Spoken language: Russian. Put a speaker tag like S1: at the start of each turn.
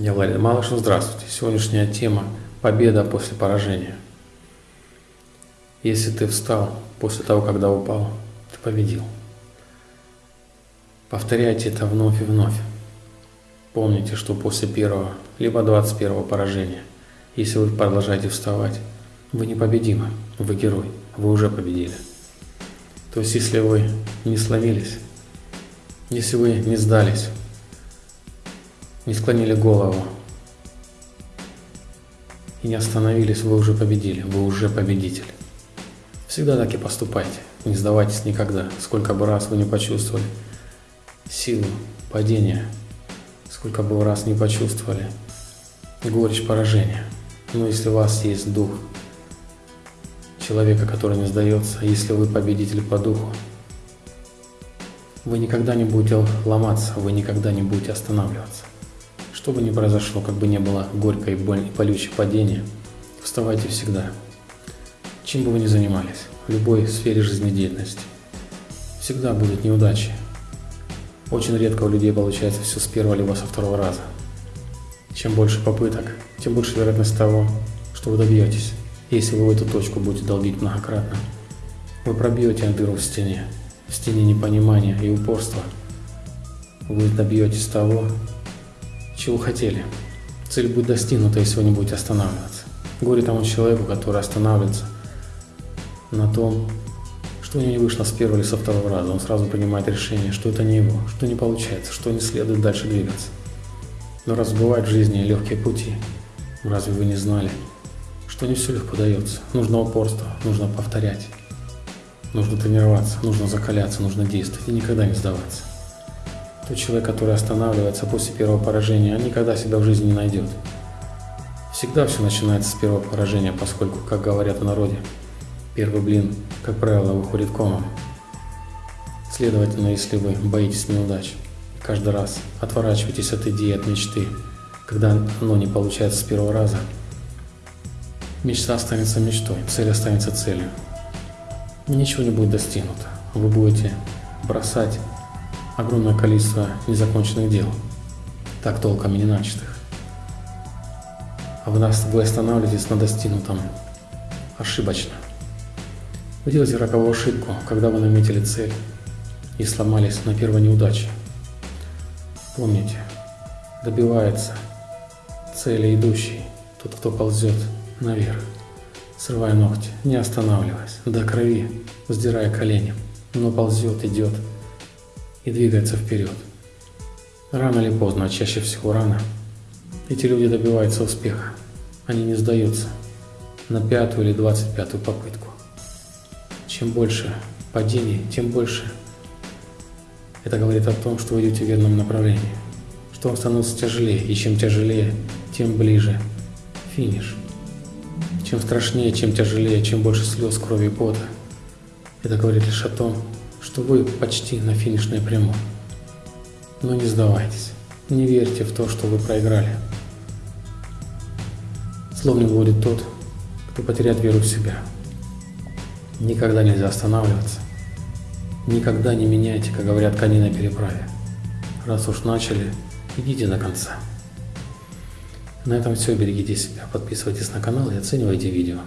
S1: Я Владимир Малышев, здравствуйте. Сегодняшняя тема – победа после поражения. Если ты встал после того, когда упал, ты победил. Повторяйте это вновь и вновь. Помните, что после первого, либо 21 поражения, если вы продолжаете вставать, вы непобедимы, вы герой, вы уже победили. То есть, если вы не сломились, если вы не сдались, не склонили голову и не остановились, вы уже победили, вы уже победитель. Всегда так и поступайте, не сдавайтесь никогда, сколько бы раз вы не почувствовали силу падения, сколько бы раз не почувствовали горечь поражения. Но если у вас есть дух человека, который не сдается, если вы победитель по духу, вы никогда не будете ломаться, вы никогда не будете останавливаться. Что бы ни произошло, как бы не было горькое и боль и колючее падение, вставайте всегда. Чем бы вы ни занимались, в любой сфере жизнедеятельности, всегда будут неудачи. Очень редко у людей получается все с первого либо со второго раза. Чем больше попыток, тем больше вероятность того, что вы добьетесь. Если вы в эту точку будете долбить многократно, вы пробьете дыру в стене, в стене непонимания и упорства. Вы добьетесь того, чего хотели. Цель будет достигнута, если вы не будете останавливаться. Горе тому человеку, который останавливается на том, что у него не вышло с первого или со второго раза. Он сразу принимает решение, что это не его, что не получается, что не следует дальше двигаться. Но раз бывают в жизни легкие пути, разве вы не знали, что не все легко дается? Нужно упорство, нужно повторять, нужно тренироваться, нужно закаляться, нужно действовать и никогда не сдаваться. Тот человек, который останавливается после первого поражения, никогда себя в жизни не найдет. Всегда все начинается с первого поражения, поскольку, как говорят в народе, первый блин, как правило, выходит комом. Следовательно, если вы боитесь неудач, каждый раз отворачиваетесь от идеи, от мечты, когда оно не получается с первого раза, мечта останется мечтой, цель останется целью. Ничего не будет достигнуто. Вы будете бросать огромное количество незаконченных дел, так толком и не начатых. А вы, нас, вы останавливаетесь на достигнутом ошибочно. Вы делаете роковую ошибку, когда вы наметили цель и сломались на первой неудаче. Помните, добивается цели идущий тот, кто ползет наверх, срывая ногти, не останавливаясь, до крови, вздирая колени, но ползет, идет, и двигается вперед. Рано или поздно, а чаще всего рано, эти люди добиваются успеха. Они не сдаются на пятую или двадцать пятую попытку. Чем больше падений, тем больше это говорит о том, что вы идете в верном направлении, что вам становится тяжелее, и чем тяжелее, тем ближе финиш. Чем страшнее, чем тяжелее, чем больше слез, крови и пота, это говорит лишь о том, что вы почти на финишной прямой. Но не сдавайтесь, не верьте в то, что вы проиграли. Сломлен будет тот, кто потеряет веру в себя. Никогда нельзя останавливаться. Никогда не меняйте, как говорят кони на переправе. Раз уж начали, идите до конца. На этом все. Берегите себя, подписывайтесь на канал и оценивайте видео.